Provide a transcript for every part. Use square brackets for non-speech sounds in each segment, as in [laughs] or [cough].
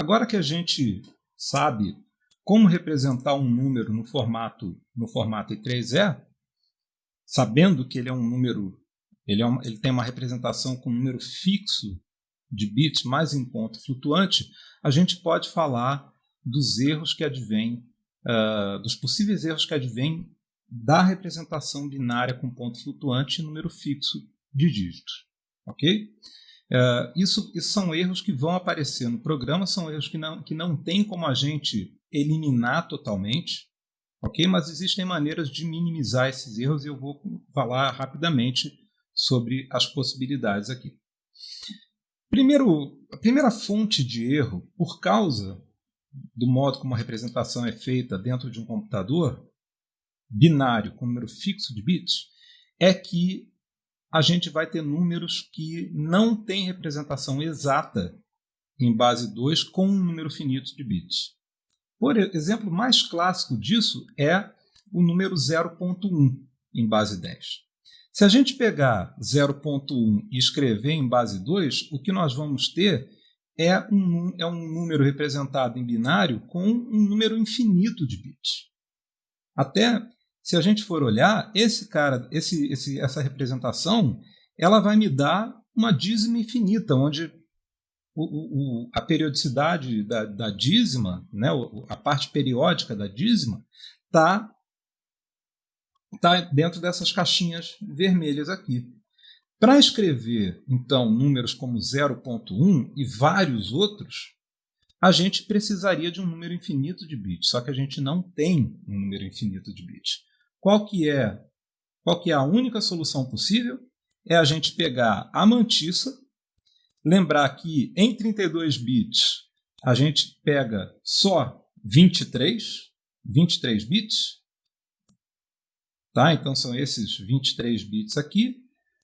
Agora que a gente sabe como representar um número no formato no formato I3E, sabendo que ele é um número, ele, é uma, ele tem uma representação com um número fixo de bits mais em ponto flutuante, a gente pode falar dos erros que advêm, uh, dos possíveis erros que advêm da representação binária com ponto flutuante e número fixo de dígitos. Ok? Uh, isso, isso, são erros que vão aparecer no programa, são erros que não, que não tem como a gente eliminar totalmente, ok? Mas existem maneiras de minimizar esses erros e eu vou falar rapidamente sobre as possibilidades aqui. Primeiro, a primeira fonte de erro, por causa do modo como a representação é feita dentro de um computador binário com número fixo de bits, é que a gente vai ter números que não têm representação exata em base 2 com um número finito de bits. Por exemplo mais clássico disso é o número 0.1 em base 10. Se a gente pegar 0.1 e escrever em base 2, o que nós vamos ter é um, é um número representado em binário com um número infinito de bits. Até se a gente for olhar, esse cara, esse, esse, essa representação, ela vai me dar uma dízima infinita, onde o, o, a periodicidade da, da dízima, né, a parte periódica da dízima, está tá dentro dessas caixinhas vermelhas aqui. Para escrever, então, números como 0.1 e vários outros, a gente precisaria de um número infinito de bits, só que a gente não tem um número infinito de bits. Qual que é, qual que é a única solução possível? É a gente pegar a mantissa Lembrar que em 32 bits a gente pega só 23, 23 bits. Tá? Então são esses 23 bits aqui.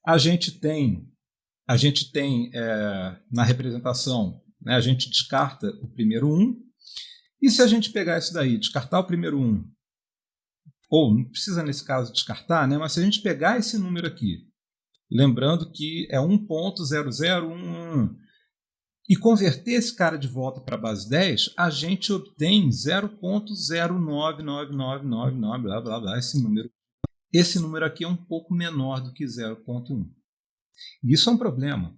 A gente tem, a gente tem é, na representação, né, a gente descarta o primeiro 1. E se a gente pegar isso daí, descartar o primeiro 1, ou não precisa nesse caso descartar, né, mas se a gente pegar esse número aqui Lembrando que é 1.0011. E converter esse cara de volta para a base 10, a gente obtém 0.099999, blá, blá, blá, esse número. Esse número aqui é um pouco menor do que 0.1. Isso é um problema.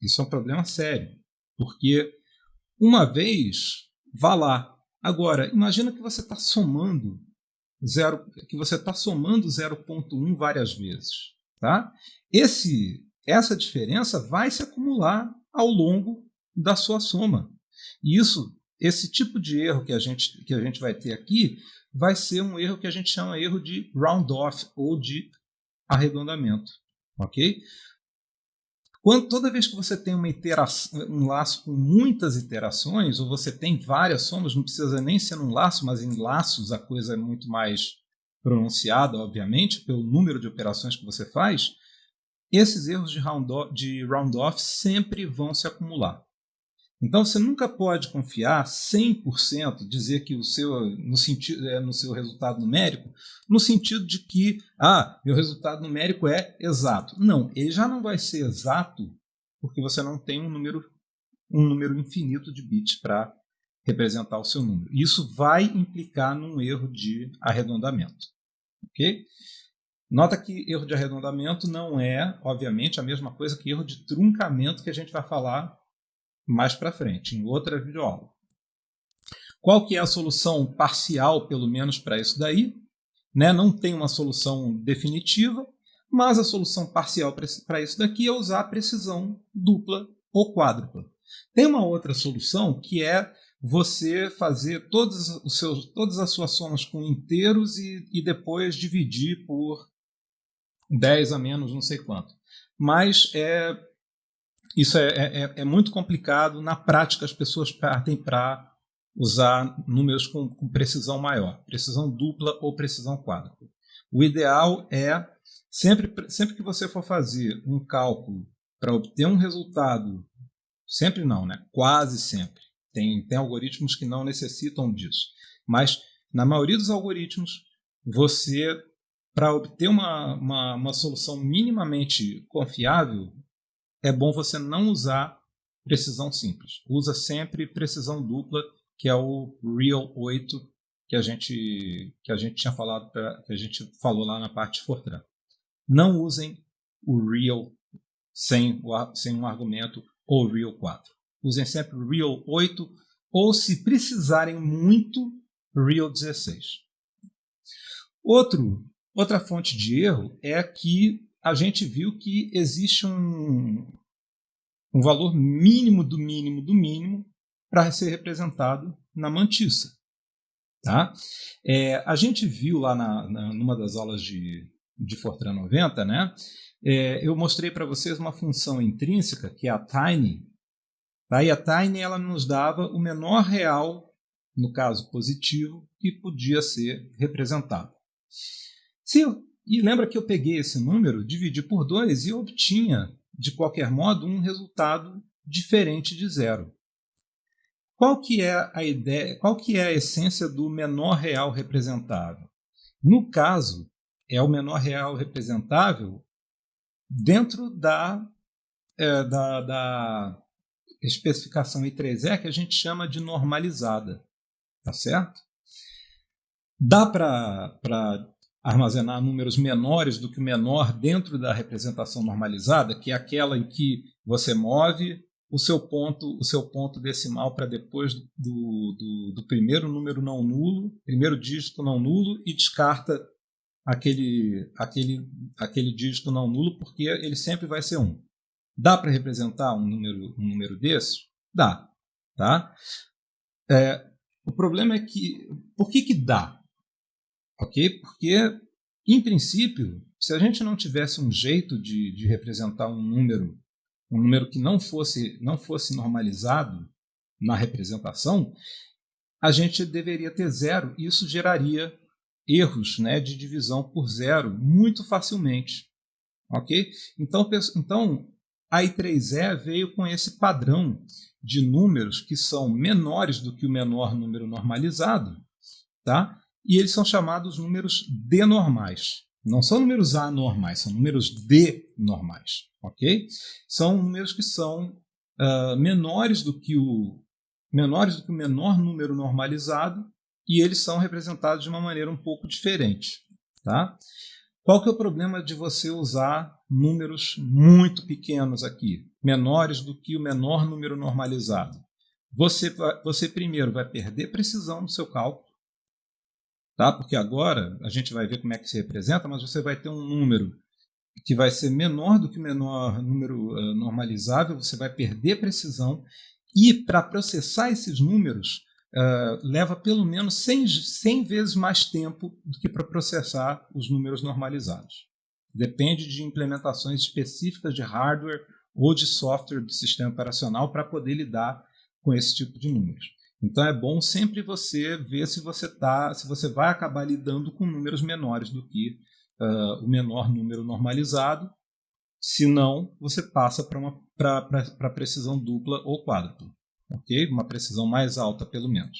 Isso é um problema sério. Porque uma vez, vá lá. Agora, imagina que você está somando zero, que você está somando 0.1 várias vezes. Tá? Esse, essa diferença vai se acumular ao longo da sua soma. E isso, esse tipo de erro que a gente, que a gente vai ter aqui vai ser um erro que a gente chama erro de round off ou de arredondamento. Ok? Quando, toda vez que você tem uma iteração, um laço com muitas iterações, ou você tem várias somas, não precisa nem ser num laço, mas em laços a coisa é muito mais pronunciada, obviamente, pelo número de operações que você faz, esses erros de round-off round sempre vão se acumular. Então você nunca pode confiar 100%, dizer que o seu no sentido é no seu resultado numérico, no sentido de que ah, meu resultado numérico é exato. Não, ele já não vai ser exato porque você não tem um número um número infinito de bits para representar o seu número. Isso vai implicar num erro de arredondamento. Ok? Nota que erro de arredondamento não é, obviamente, a mesma coisa que erro de truncamento que a gente vai falar mais para frente, em outra videoaula. Qual que é a solução parcial, pelo menos, para isso daí? Né? Não tem uma solução definitiva, mas a solução parcial para isso daqui é usar a precisão dupla ou quádrupla. Tem uma outra solução que é você fazer todos os seus, todas as suas somas com inteiros e, e depois dividir por 10 a menos não sei quanto. Mas é, isso é, é, é, é muito complicado. Na prática, as pessoas partem para usar números com, com, precisão maior, precisão dupla ou precisão quádrupla. O ideal é, sempre, sempre que você for fazer um cálculo para obter um resultado, sempre não, né? quase sempre, tem, tem algoritmos que não necessitam disso. Mas, na maioria dos algoritmos, você, para obter uma, uma, uma solução minimamente confiável, é bom você não usar precisão simples. Usa sempre precisão dupla, que é o Real 8 que a gente que a gente tinha falado pra, que a gente falou lá na parte Fortran. Não usem o Real sem, sem um argumento ou Real 4. Usem sempre o Real 8 ou, se precisarem muito, Real 16. Outro, outra fonte de erro é que a gente viu que existe um, um valor mínimo do mínimo do mínimo para ser representado na mantiça. Tá? É, a gente viu lá na, na, numa das aulas de, de Fortran 90, né? É, eu mostrei para vocês uma função intrínseca, que é a tiny. Tá? E a tiny ela nos dava o menor real, no caso positivo, que podia ser representado. Se e lembra que eu peguei esse número, dividi por 2 e obtinha, de qualquer modo, um resultado diferente de zero. Qual que é a ideia, qual que é a essência do menor real representável? No caso, é o menor real representável dentro da, é, da, da especificação I3E que a gente chama de normalizada. Tá certo? Dá para armazenar números menores do que o menor dentro da representação normalizada, que é aquela em que você move o seu ponto, o seu ponto decimal para depois do, do, do, primeiro número não nulo, primeiro dígito não nulo e descarta aquele, aquele, aquele dígito não nulo porque ele sempre vai ser 1. Dá para representar um número, um número desse? Dá. Tá? É, o problema é que. Por que, que dá? Ok? Porque, em princípio, se a gente não tivesse um jeito de, de representar um número um número que não fosse, não fosse normalizado na representação, a gente deveria ter zero. Isso geraria erros né, de divisão por zero muito facilmente. Ok? Então, então a I3E veio com esse padrão de números que são menores do que o menor número normalizado, tá? E eles são chamados números denormais. Não são números anormais, são números denormais ok? São números que são uh, menores do que o menores do que o menor número normalizado e eles são representados de uma maneira um pouco diferente, tá? Qual que é o problema de você usar números muito pequenos aqui, menores do que o menor número normalizado? Você, você primeiro vai perder precisão no seu cálculo, tá? Porque agora a gente vai ver como é que se representa, mas você vai ter um número que vai ser menor do que o menor número uh, normalizável, você vai perder precisão, e para processar esses números uh, leva pelo menos 100, 100 vezes mais tempo do que para processar os números normalizados. Depende de implementações específicas de hardware ou de software do sistema operacional para poder lidar com esse tipo de números. Então é bom sempre você ver se você tá, se você vai acabar lidando com números menores do que uh, o menor número normalizado. Se não, você passa para precisão dupla ou quádrupla. ok? Uma precisão mais alta, pelo menos.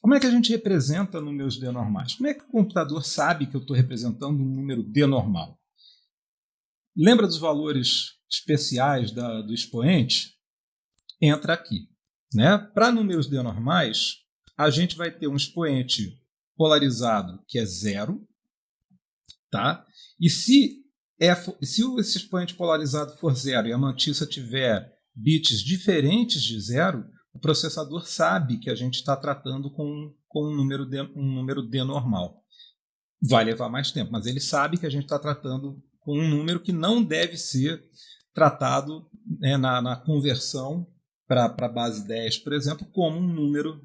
Como é que a gente representa números D normais? Como é que o computador sabe que eu estou representando um número D normal? Lembra dos valores especiais da, do expoente? Entra aqui. Né? Para números D normais, a gente vai ter um expoente polarizado que é zero, Tá? E se, é, se esse expoente polarizado for zero e a mantissa tiver bits diferentes de zero, o processador sabe que a gente está tratando com, com um, número D, um número D normal. Vai levar mais tempo, mas ele sabe que a gente está tratando com um número que não deve ser tratado né, na, na, conversão para a base 10, por exemplo, como um número,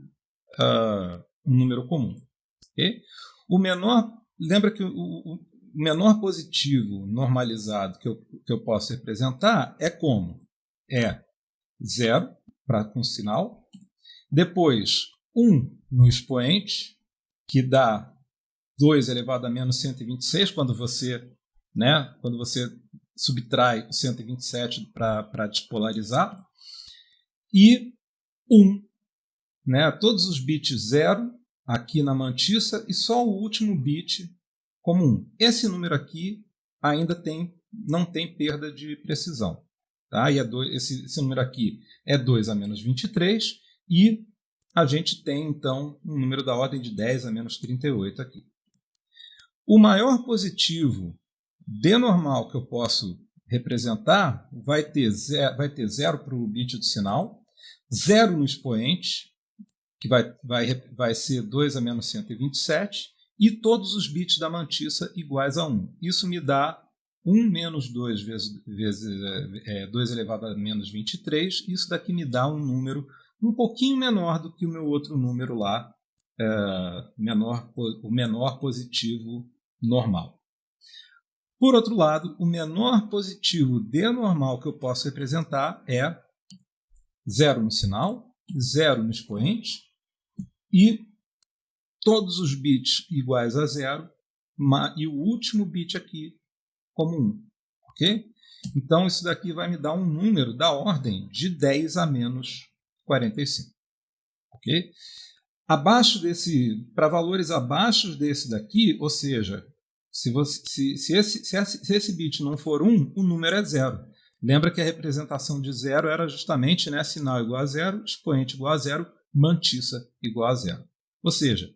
uh, um número comum. Okay? O menor, lembra que o, o, menor positivo normalizado que eu, que eu posso representar é como? É zero para com sinal, depois 1 no expoente, que dá 2 elevado a menos 126 quando você, né, quando você subtrai o 127 para despolarizar, e 1. Né, todos os bits 0 aqui na mantissa e só o último bit como 1. Esse número aqui ainda tem, não tem perda de precisão. Tá? E é dois, esse, esse número aqui é 2 a menos 23. E a gente tem, então, um número da ordem de 10 a menos 38 aqui. O maior positivo D normal que eu posso representar vai ter zero, vai ter zero para o bit do sinal, zero no expoente, que vai, vai, vai ser 2 a menos 127, e todos os bits da mantiça iguais a 1. Isso me dá 1 menos 2 vezes, vezes é, 2 elevado a menos 23. Isso daqui me dá um número um pouquinho menor do que o meu outro número lá, é, menor, o menor positivo normal. Por outro lado, o menor positivo D normal que eu posso representar é zero no sinal, zero no expoente e todos os bits iguais a zero e o último bit aqui como 1. ok? Então, isso daqui vai me dar um número da ordem de 10 a menos 45. ok? Abaixo desse, para valores abaixo desse daqui, ou seja, se, você, se, se, esse, se, esse, se esse bit não for 1, o número é zero. Lembra que a representação de zero era justamente né, sinal igual a zero, expoente igual a zero, mantiça igual a zero. Ou seja,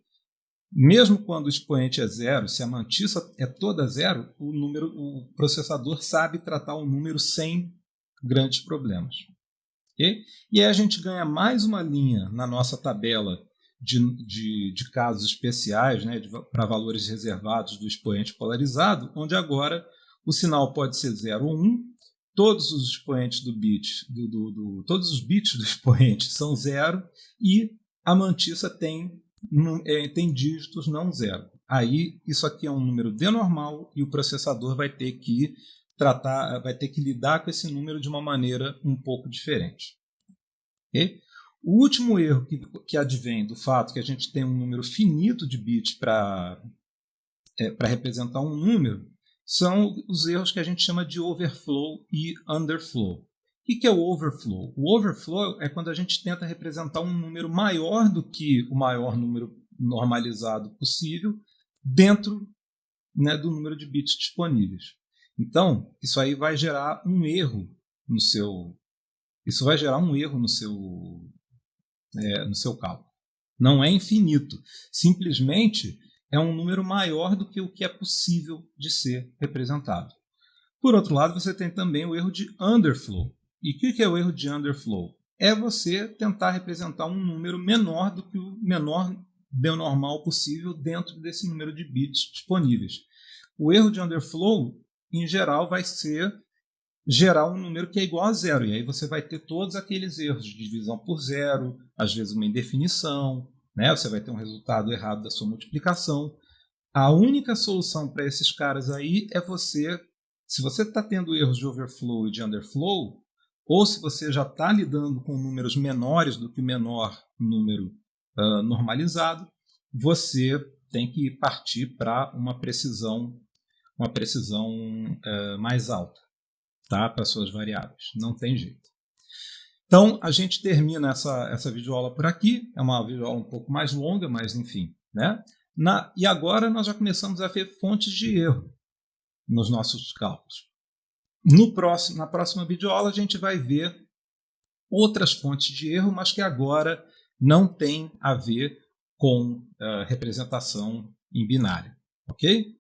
mesmo quando o expoente é zero, se a mantiça é toda zero, o, número, o processador sabe tratar o número sem grandes problemas. Okay? E aí a gente ganha mais uma linha na nossa tabela de, de, de casos especiais, né, para valores reservados do expoente polarizado, onde agora o sinal pode ser 0 ou 1, um, todos os expoentes do bit, do, do, do, todos os bits do expoente [laughs] são zero e a mantiça tem, é, tem dígitos não zero. Aí isso aqui é um número de normal e o processador vai ter que tratar, vai ter que lidar com esse número de uma maneira um pouco diferente. Okay? O último erro que, que advém do fato que a gente tem um número finito de bits para é, representar um número são os erros que a gente chama de overflow e underflow. O que é o overflow? O overflow é quando a gente tenta representar um número maior do que o maior número normalizado possível dentro né, do número de bits disponíveis. Então, isso aí vai gerar um erro no seu. Isso vai gerar um erro no seu é, no seu cálculo. Não é infinito. Simplesmente é um número maior do que o que é possível de ser representado. Por outro lado, você tem também o erro de underflow. E o que é o erro de underflow? É você tentar representar um número menor do que o menor normal possível dentro desse número de bits disponíveis. O erro de underflow, em geral, vai ser gerar um número que é igual a zero. E aí você vai ter todos aqueles erros de divisão por zero, às vezes uma indefinição, né? você vai ter um resultado errado da sua multiplicação. A única solução para esses caras aí é você, se você está tendo erros de overflow e de underflow, ou se você já está lidando com números menores do que o menor número uh, normalizado, você tem que partir para uma precisão, uma precisão uh, mais alta tá? para suas variáveis. Não tem jeito. Então, a gente termina essa, essa videoaula por aqui. É uma videoaula um pouco mais longa, mas enfim. Né? Na, e agora nós já começamos a ver fontes de erro nos nossos cálculos. No próximo, na próxima videoaula, a gente vai ver outras fontes de erro, mas que agora não tem a ver com uh, representação em binário. Ok?